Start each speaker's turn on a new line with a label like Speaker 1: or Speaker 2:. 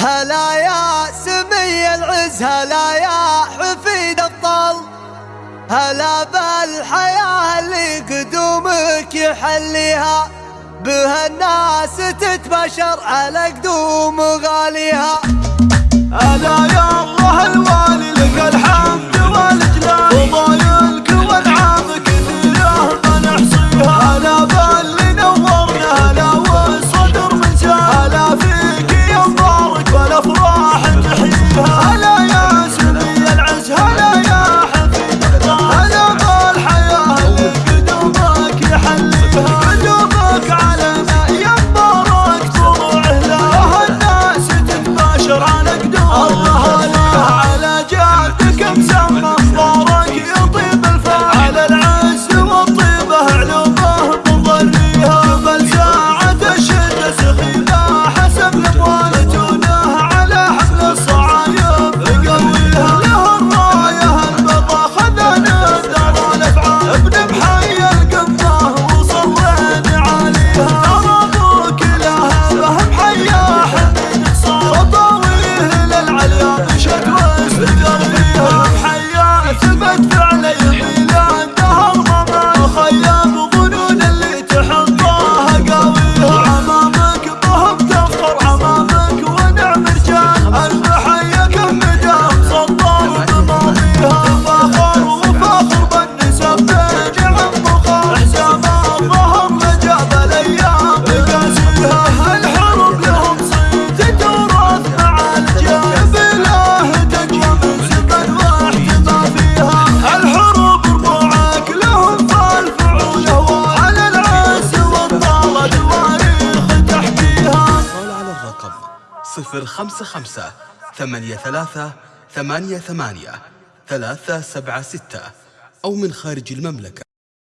Speaker 1: هلا يا سمي العز هلا يا حفيد الطل. هلا بالحياة اللي قدومك يحليها بها الناس تتبشر على قدوم غاليها.
Speaker 2: 055 83 88 376 أو من خارج المملكة.